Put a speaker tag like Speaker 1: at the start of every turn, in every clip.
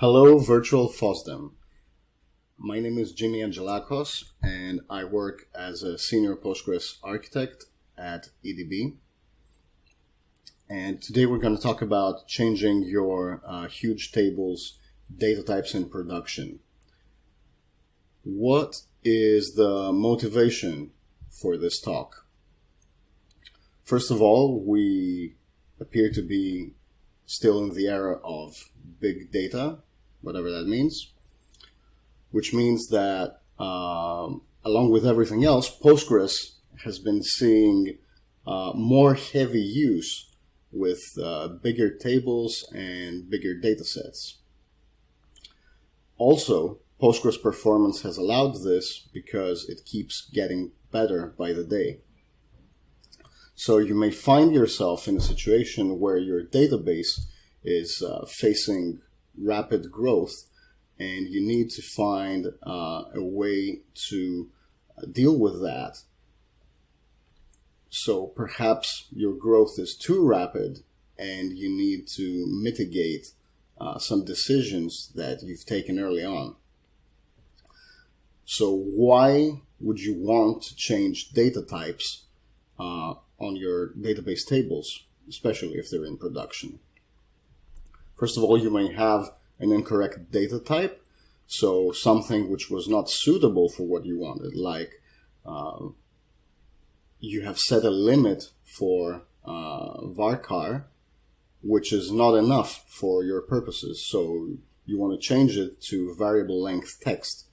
Speaker 1: Hello, virtual FOSDEM. My name is Jimmy Angelakos, and I work as a senior Postgres architect at EDB. And today we're going to talk about changing your uh, huge tables data types in production. What is the motivation for this talk? First of all, we appear to be still in the era of big data whatever that means, which means that um, along with everything else, Postgres has been seeing uh, more heavy use with uh, bigger tables and bigger data sets. Also, Postgres performance has allowed this because it keeps getting better by the day. So you may find yourself in a situation where your database is uh, facing rapid growth and you need to find uh, a way to deal with that. So perhaps your growth is too rapid and you need to mitigate uh, some decisions that you've taken early on. So why would you want to change data types uh, on your database tables, especially if they're in production? First of all, you may have an incorrect data type. So something which was not suitable for what you wanted, like uh, you have set a limit for uh, varchar, which is not enough for your purposes. So you want to change it to variable length text.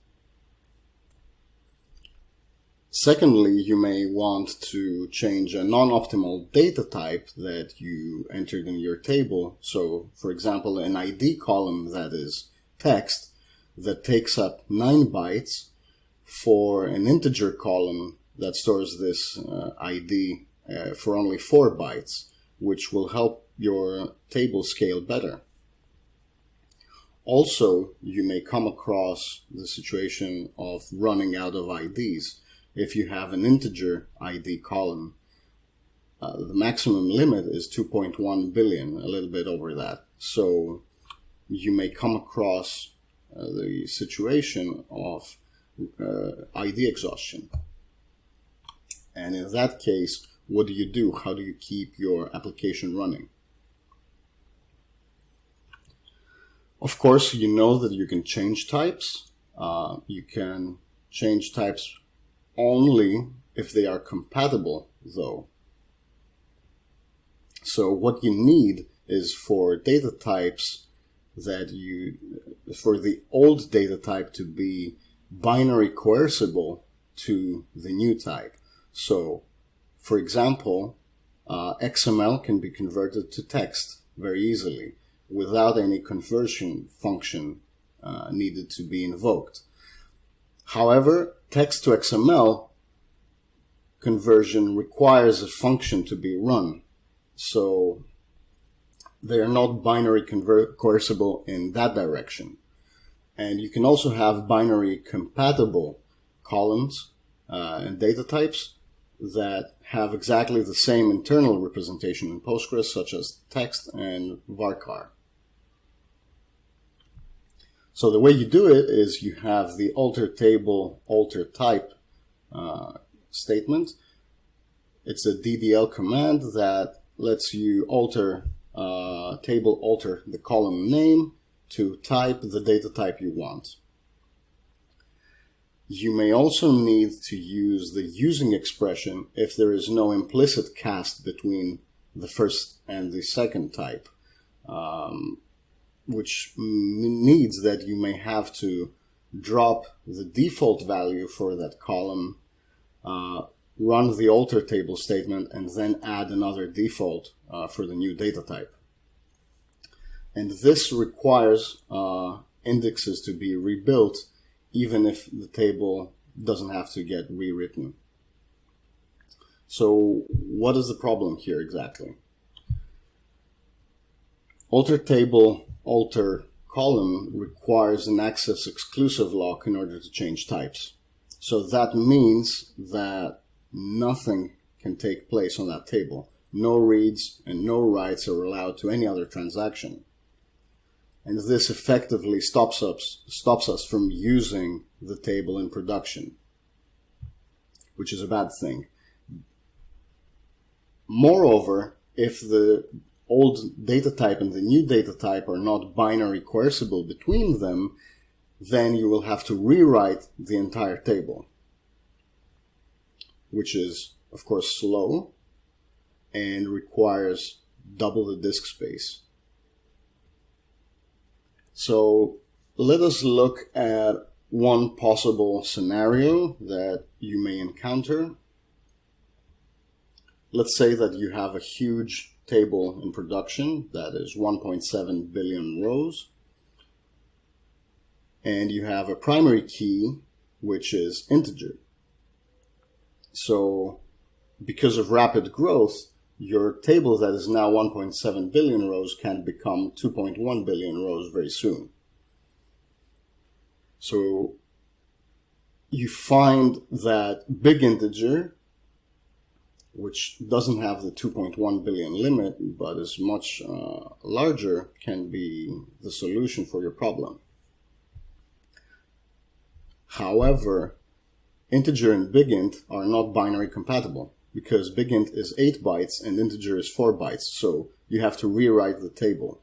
Speaker 1: Secondly, you may want to change a non-optimal data type that you entered in your table. So, for example, an ID column that is text that takes up 9 bytes for an integer column that stores this uh, ID uh, for only 4 bytes, which will help your table scale better. Also, you may come across the situation of running out of IDs if you have an integer ID column. Uh, the maximum limit is 2.1 billion, a little bit over that. So you may come across uh, the situation of uh, ID exhaustion. And in that case, what do you do? How do you keep your application running? Of course, you know that you can change types. Uh, you can change types only if they are compatible though. So what you need is for data types that you, for the old data type to be binary coercible to the new type. So for example, uh, XML can be converted to text very easily without any conversion function uh, needed to be invoked. However, text to XML conversion requires a function to be run. So they are not binary coercible in that direction. And you can also have binary compatible columns uh, and data types that have exactly the same internal representation in Postgres, such as text and varchar. So the way you do it is you have the alter table, alter type uh, statement. It's a DDL command that lets you alter uh, table, alter the column name to type the data type you want. You may also need to use the using expression if there is no implicit cast between the first and the second type. Um, which needs that you may have to drop the default value for that column, uh, run the alter table statement, and then add another default uh, for the new data type. And this requires uh, indexes to be rebuilt even if the table doesn't have to get rewritten. So what is the problem here exactly? Alter table alter column requires an access exclusive lock in order to change types. So that means that nothing can take place on that table. No reads and no writes are allowed to any other transaction. and this effectively stops us stops us from using the table in production, which is a bad thing. Moreover, if the old data type and the new data type are not binary coercible between them, then you will have to rewrite the entire table, which is, of course, slow and requires double the disk space. So let us look at one possible scenario that you may encounter. Let's say that you have a huge table in production that is 1.7 billion rows and you have a primary key which is integer. So because of rapid growth, your table that is now 1.7 billion rows can become 2.1 billion rows very soon. So you find that big integer, which doesn't have the 2.1 billion limit, but is much uh, larger, can be the solution for your problem. However, integer and bigint are not binary compatible because bigint is 8 bytes and integer is 4 bytes, so you have to rewrite the table.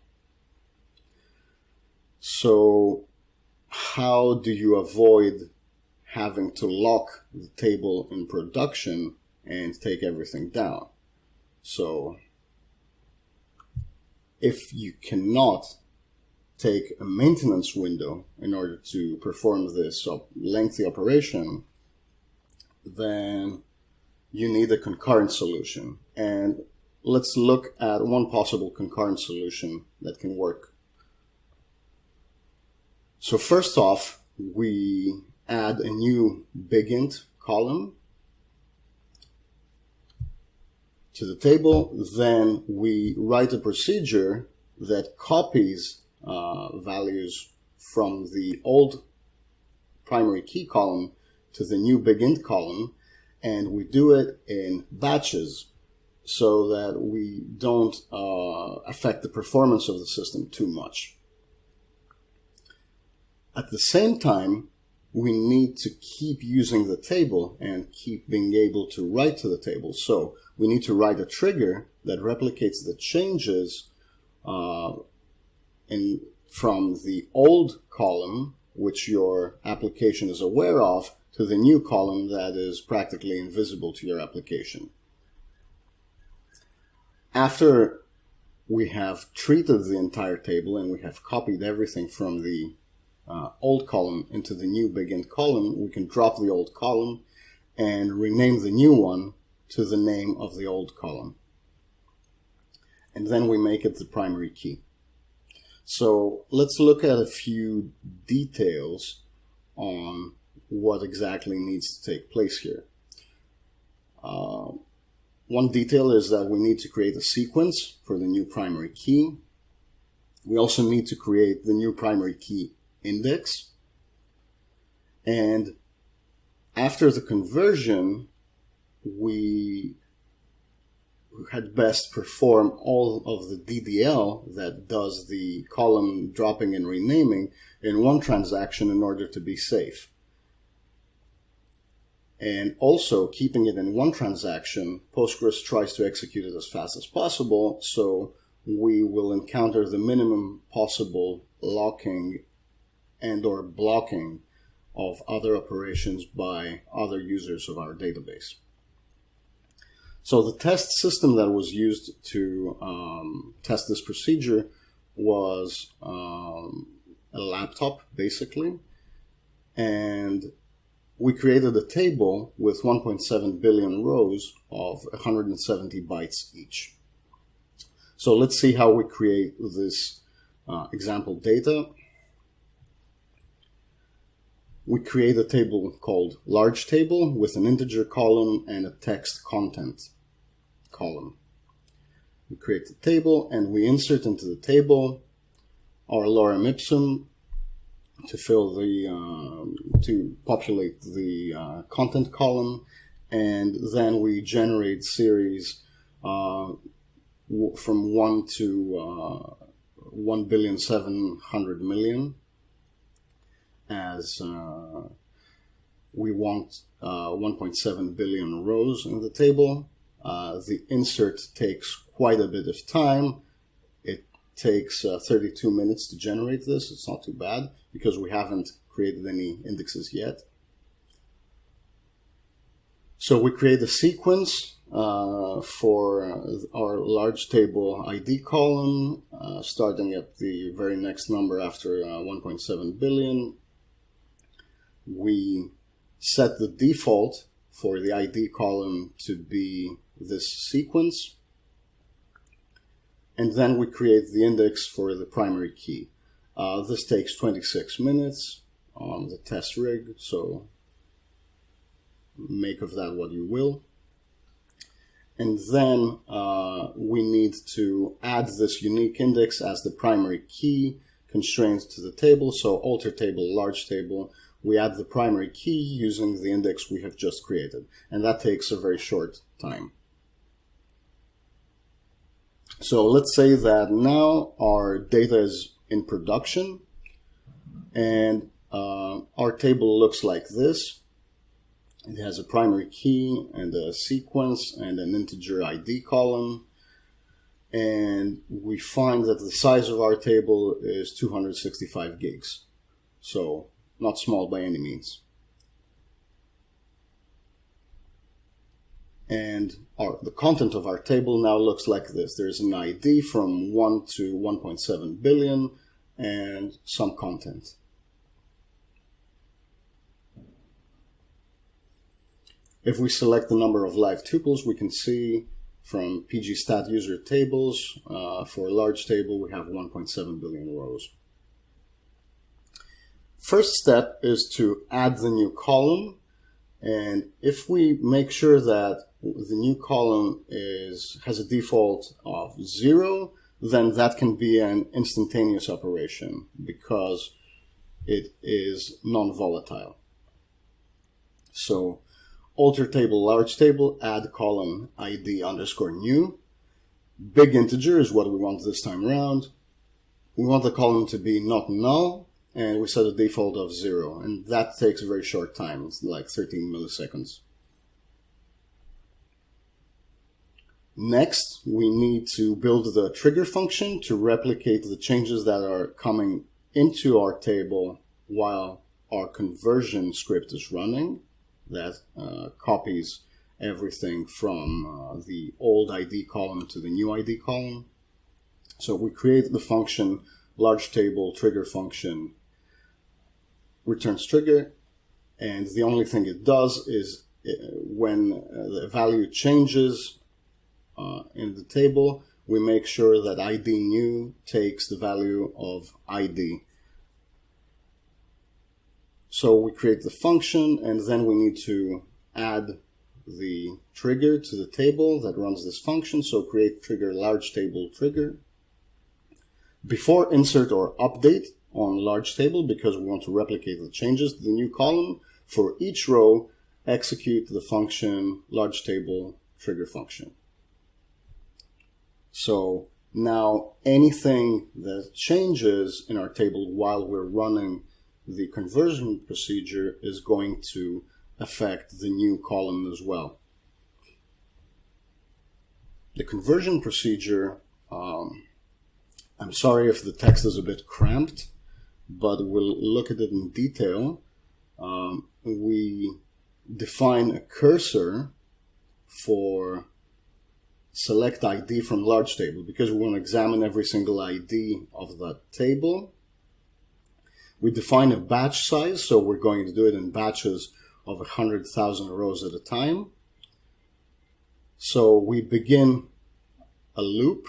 Speaker 1: So how do you avoid having to lock the table in production and take everything down? So if you cannot take a maintenance window in order to perform this lengthy operation, then you need a concurrent solution. And let's look at one possible concurrent solution that can work. So first off, we add a new bigint column to the table. Then we write a procedure that copies uh, values from the old primary key column to the new bigint column and we do it in batches so that we don't uh, affect the performance of the system too much. At the same time, we need to keep using the table and keep being able to write to the table. So we need to write a trigger that replicates the changes uh, in, from the old column, which your application is aware of, to the new column that is practically invisible to your application. After we have treated the entire table and we have copied everything from the uh, old column into the new bigint column, we can drop the old column and rename the new one to the name of the old column. And then we make it the primary key. So let's look at a few details on what exactly needs to take place here. Uh, one detail is that we need to create a sequence for the new primary key. We also need to create the new primary key index. And after the conversion, we had best perform all of the DDL that does the column dropping and renaming in one transaction in order to be safe and also keeping it in one transaction, Postgres tries to execute it as fast as possible. So we will encounter the minimum possible locking and or blocking of other operations by other users of our database. So the test system that was used to um, test this procedure was um, a laptop, basically, and we created a table with 1.7 billion rows of 170 bytes each. So let's see how we create this uh, example data. We create a table called large table with an integer column and a text content column. We create the table and we insert into the table our lorem ipsum to fill the uh, to populate the uh, content column, and then we generate series uh, from one to uh, 1 billion 700 million as uh, we want uh, 1.7 billion rows in the table. Uh, the insert takes quite a bit of time. It takes uh, 32 minutes to generate this. It's not too bad because we haven't created any indexes yet. So we create a sequence uh, for our large table ID column, uh, starting at the very next number after uh, 1.7 billion. We set the default for the ID column to be this sequence. And then we create the index for the primary key. Uh, this takes 26 minutes on the test rig, so make of that what you will. And then uh, we need to add this unique index as the primary key constraint to the table. So alter table, large table, we add the primary key using the index we have just created. And that takes a very short time. So let's say that now our data is in production and uh, our table looks like this. It has a primary key and a sequence and an integer ID column. And we find that the size of our table is 265 gigs. So not small by any means. And our, the content of our table now looks like this. There's an ID from 1 to 1.7 billion and some content. If we select the number of live tuples, we can see from pgstat user tables, uh, for a large table, we have 1.7 billion rows. First step is to add the new column. And if we make sure that the new column is has a default of zero, then that can be an instantaneous operation because it is non-volatile. So alter table, large table, add column ID underscore new. Big integer is what we want this time around. We want the column to be not null, and we set a default of zero, and that takes a very short time. It's like 13 milliseconds. Next, we need to build the trigger function to replicate the changes that are coming into our table while our conversion script is running that uh, copies everything from uh, the old ID column to the new ID column. So we create the function large table trigger function returns trigger and the only thing it does is uh, when uh, the value changes uh, in the table we make sure that id new takes the value of id so we create the function and then we need to add the trigger to the table that runs this function. So create trigger large table trigger. Before insert or update on large table, because we want to replicate the changes to the new column, for each row, execute the function large table trigger function. So now anything that changes in our table while we're running the conversion procedure is going to affect the new column as well. The conversion procedure, um, I'm sorry if the text is a bit cramped, but we'll look at it in detail. Um, we define a cursor for select ID from large table because we want to examine every single ID of that table we define a batch size, so we're going to do it in batches of 100,000 rows at a time. So we begin a loop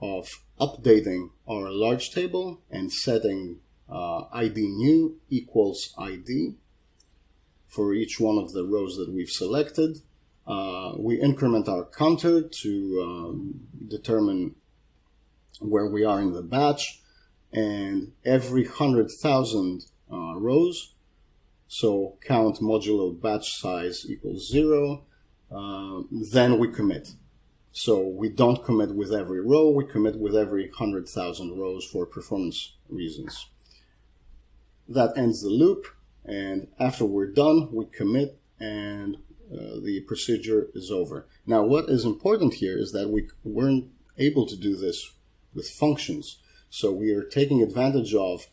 Speaker 1: of updating our large table and setting uh, ID new equals ID for each one of the rows that we've selected. Uh, we increment our counter to um, determine where we are in the batch and every 100,000 uh, rows, so count modulo batch size equals zero, uh, then we commit. So we don't commit with every row, we commit with every 100,000 rows for performance reasons. That ends the loop, and after we're done, we commit and uh, the procedure is over. Now, what is important here is that we weren't able to do this with functions. So we are taking advantage of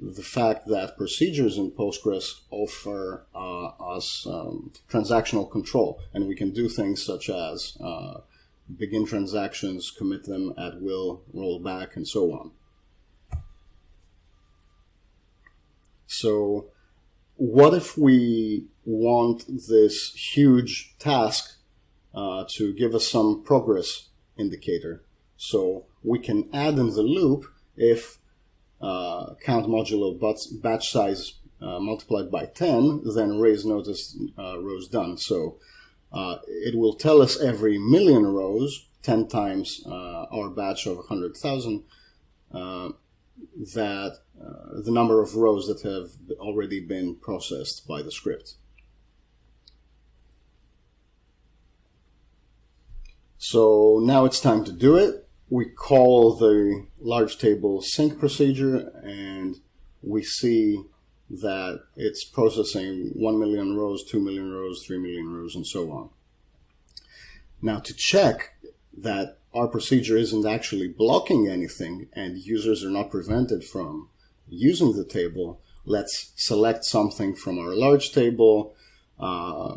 Speaker 1: the fact that procedures in Postgres offer uh, us um, transactional control, and we can do things such as uh, begin transactions, commit them at will, roll back, and so on. So what if we want this huge task uh, to give us some progress indicator? So we can add in the loop if uh, count modulo batch size uh, multiplied by 10, then raise notice uh, rows done. So uh, it will tell us every million rows, 10 times uh, our batch of 100,000, uh, that uh, the number of rows that have already been processed by the script. So now it's time to do it. We call the large table sync procedure and we see that it's processing 1 million rows, 2 million rows, 3 million rows, and so on. Now to check that our procedure isn't actually blocking anything and users are not prevented from using the table, let's select something from our large table, uh,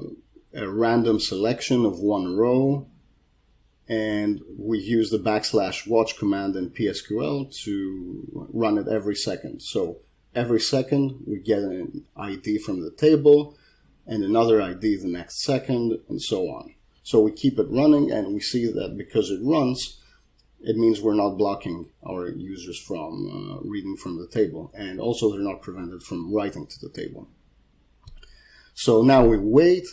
Speaker 1: a random selection of one row, and we use the backslash watch command in PSQL to run it every second. So every second we get an ID from the table and another ID the next second and so on. So we keep it running and we see that because it runs, it means we're not blocking our users from uh, reading from the table. And also they're not prevented from writing to the table. So now we wait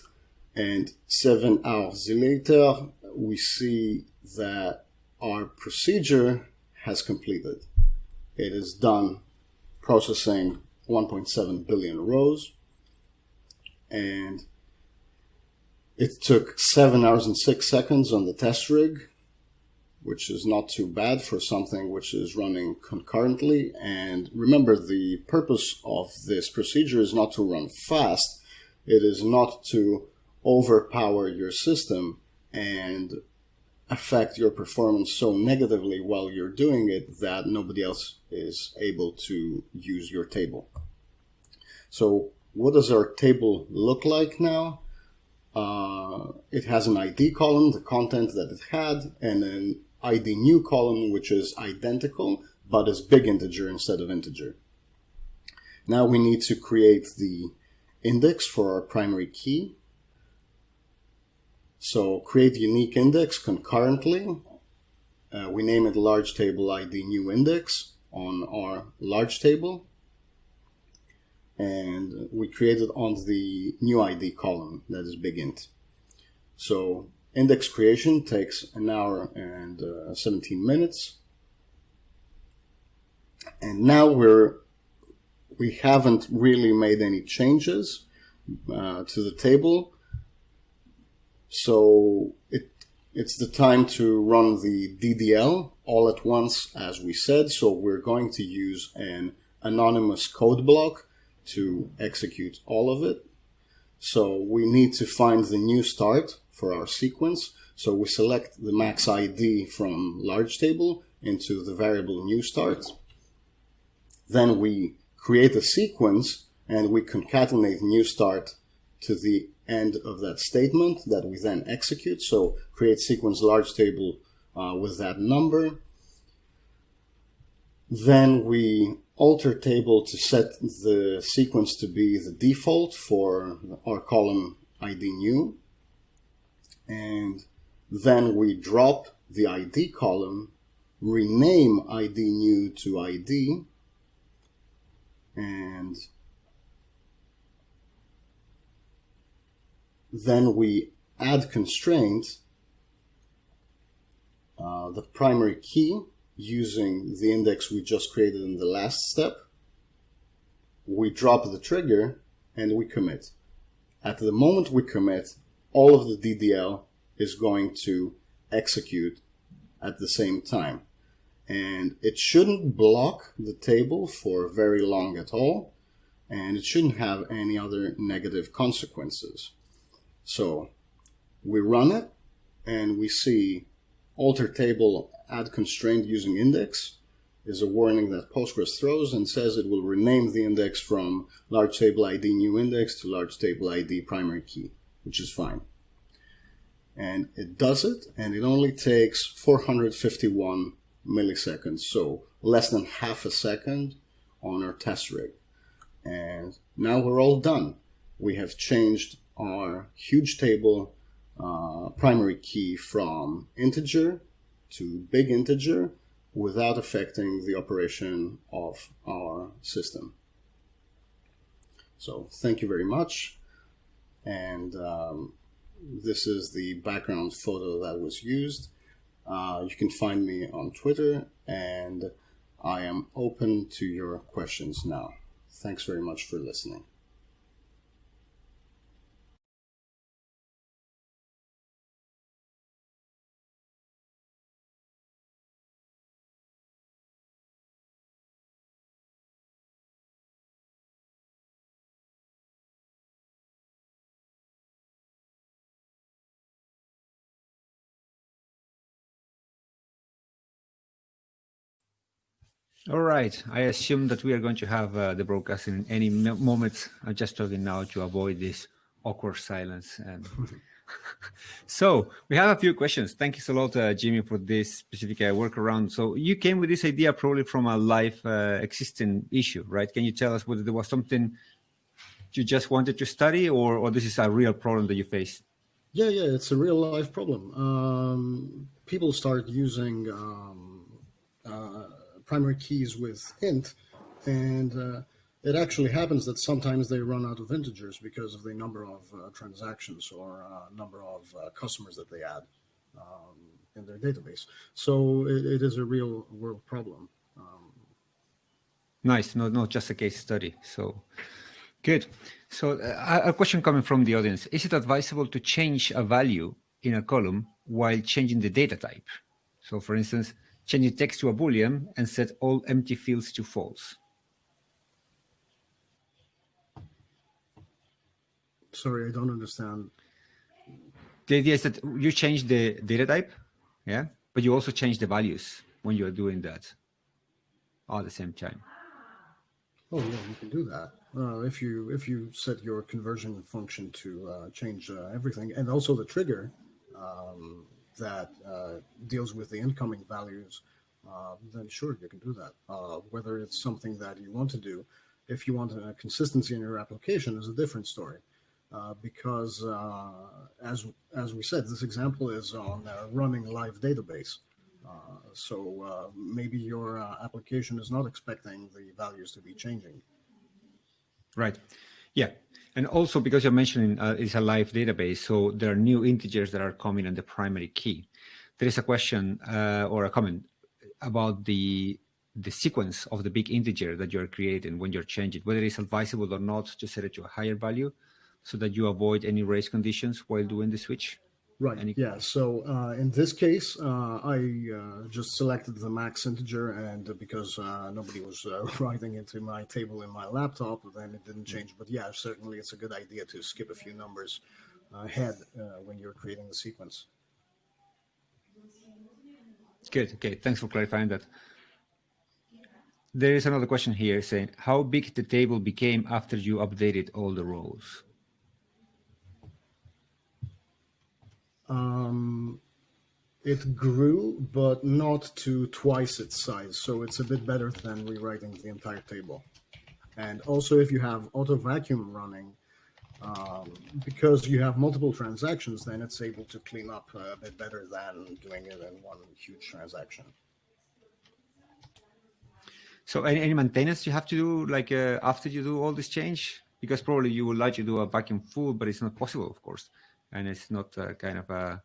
Speaker 1: and seven hours later, we see that our procedure has completed. It is done processing 1.7 billion rows and it took seven hours and six seconds on the test rig which is not too bad for something which is running concurrently. And remember, the purpose of this procedure is not to run fast. It is not to overpower your system and affect your performance so negatively while you're doing it that nobody else is able to use your table. So what does our table look like now? Uh, it has an ID column, the content that it had, and an id new column, which is identical, but is big integer instead of integer. Now we need to create the index for our primary key. So create unique index concurrently. Uh, we name it large table ID new index on our large table. And we create it on the new ID column that is big int. So Index creation takes an hour and uh, 17 minutes. And now we're, we haven't really made any changes uh, to the table. So it, it's the time to run the DDL all at once, as we said. So we're going to use an anonymous code block to execute all of it. So we need to find the new start for our sequence. So we select the max ID from large table into the variable new start. Then we create a sequence and we concatenate new start to the end of that statement that we then execute. So create sequence large table uh, with that number. Then we alter table to set the sequence to be the default for our column ID new. And then we drop the ID column, rename ID new to ID, and then we add constraint, uh, the primary key using the index we just created in the last step. We drop the trigger and we commit. At the moment we commit, all of the DDL is going to execute at the same time. And it shouldn't block the table for very long at all, and it shouldn't have any other negative consequences. So we run it, and we see alter table add constraint using index is a warning that Postgres throws and says it will rename the index from large table ID new index to large table ID primary key, which is fine. And it does it, and it only takes 451 milliseconds, so less than half a second on our test rig. And now we're all done. We have changed our huge table uh, primary key from integer to big integer without affecting the operation of our system. So thank you very much. And um, this is the background photo that was used. Uh, you can find me on Twitter and I am open to your questions now. Thanks very much for listening.
Speaker 2: All right. I assume that we are going to have uh, the broadcast in any moment. I'm just talking now to avoid this awkward silence. And so we have a few questions. Thank you so lot, uh, Jimmy, for this specific uh, workaround. So you came with this idea probably from a live uh, existing issue, right? Can you tell us whether there was something you just wanted to study or, or this is a real problem that you face?
Speaker 1: Yeah, yeah, it's a real life problem. Um, people start using um, primary keys with int, and uh, it actually happens that sometimes they run out of integers because of the number of uh, transactions or uh, number of uh, customers that they add um, in their database. So it, it is a real world problem. Um,
Speaker 2: nice, not not just a case study. So good. So uh, a question coming from the audience: Is it advisable to change a value in a column while changing the data type? So, for instance, change the text to a boolean and set all empty fields to false.
Speaker 1: Sorry, I don't understand.
Speaker 2: The idea is that you change the data type, yeah, but you also change the values when you are doing that all at the same time.
Speaker 1: Oh yeah, you can do that. Uh, if you if you set your conversion function to uh, change uh, everything, and also the trigger, um, that uh, deals with the incoming values, uh, then sure, you can do that. Uh, whether it's something that you want to do, if you want a consistency in your application is a different story. Uh, because uh, as, as we said, this example is on a running live database. Uh, so maybe your application is not expecting the values to be changing.
Speaker 2: Right. Yeah. And also because you're mentioning uh, it's a live database, so there are new integers that are coming on the primary key. There is a question uh, or a comment about the the sequence of the big integer that you're creating when you're changing, whether it's advisable or not to set it to a higher value so that you avoid any race conditions while doing the switch.
Speaker 1: Right. Any... Yeah. So uh, in this case, uh, I uh, just selected the max integer, and because uh, nobody was uh, writing into my table in my laptop, then it didn't change. But yeah, certainly it's a good idea to skip a few numbers ahead uh, when you're creating the sequence.
Speaker 2: Good. Okay. Thanks for clarifying that. There is another question here saying how big the table became after you updated all the rows.
Speaker 1: Um, it grew, but not to twice its size. So it's a bit better than rewriting the entire table. And also, if you have auto vacuum running, um, because you have multiple transactions, then it's able to clean up a bit better than doing it in one huge transaction.
Speaker 2: So any, any maintenance you have to do like uh, after you do all this change? Because probably you would like to do a vacuum full, but it's not possible, of course and it's not a kind of a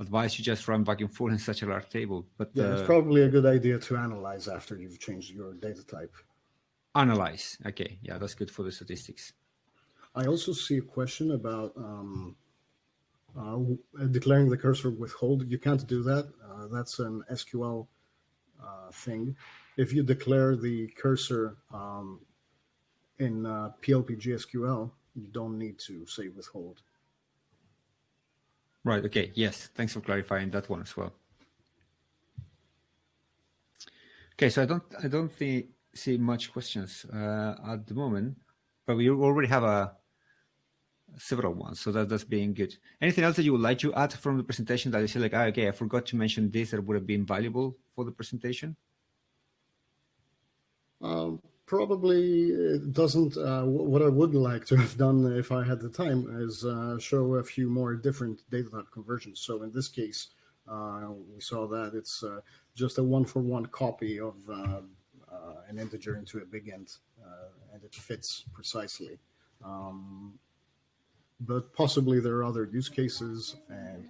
Speaker 2: advice you just run vacuum full in such a large table. But
Speaker 1: yeah, uh, it's probably a good idea to analyze after you've changed your data type.
Speaker 2: Analyze. Okay, yeah, that's good for the statistics.
Speaker 1: I also see a question about um, uh, declaring the cursor with hold. You can't do that. Uh, that's an SQL uh, thing. If you declare the cursor um, in uh, PLPG SQL, you don't need to say withhold.
Speaker 2: Right. Okay. Yes. Thanks for clarifying that one as well. Okay. So I don't I don't see see much questions uh, at the moment, but we already have a several ones, so that, that's being good. Anything else that you would like to add from the presentation that you say like, ah, okay, I forgot to mention this that would have been valuable for the presentation?
Speaker 1: Probably doesn't. Uh, what I would like to have done if I had the time is uh, show a few more different data type conversions. So in this case, uh, we saw that it's uh, just a one-for-one copy of uh, uh, an integer into a big int, and it fits precisely. Um, but possibly there are other use cases and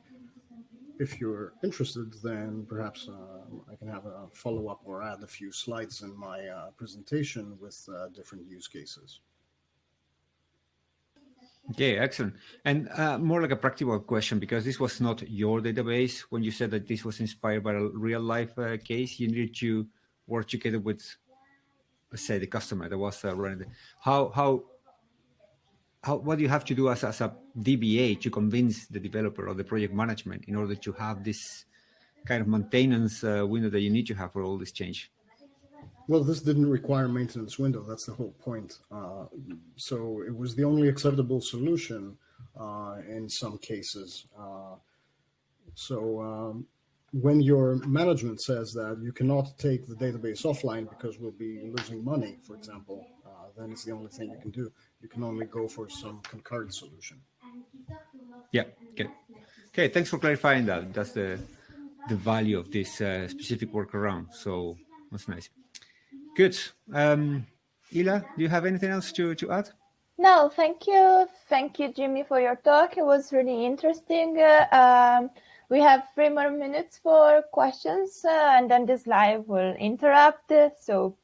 Speaker 1: if you're interested, then perhaps uh, I can have a follow up or add a few slides in my uh, presentation with uh, different use cases.
Speaker 2: Okay, excellent. And uh, more like a practical question, because this was not your database. When you said that this was inspired by a real life uh, case, you needed to work together with, say, the customer that was uh, running. The, how how how, what do you have to do as, as a DBA to convince the developer or the project management in order to have this kind of maintenance uh, window that you need to have for all this change?
Speaker 1: Well, this didn't require maintenance window. That's the whole point. Uh, so it was the only acceptable solution uh, in some cases. Uh, so um, when your management says that you cannot take the database offline because we'll be losing money, for example, then it's the only thing you can do you can only go for some concurrent solution.
Speaker 2: Yeah. Okay. Okay. Thanks for clarifying that. That's the the value of this uh, specific workaround. So that's nice. Good. Um, Ila, do you have anything else to to add?
Speaker 3: No, thank you. Thank you, Jimmy, for your talk. It was really interesting. Uh, um, we have three more minutes for questions, uh, and then this live will interrupt. So,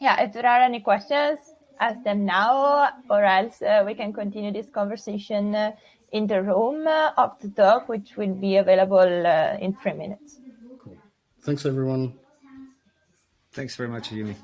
Speaker 3: yeah, if there are any questions, ask them now, or else uh, we can continue this conversation uh, in the room uh, of the talk, which will be available uh, in three minutes.
Speaker 1: Cool. Thanks, everyone.
Speaker 2: Thanks very much, Yumi.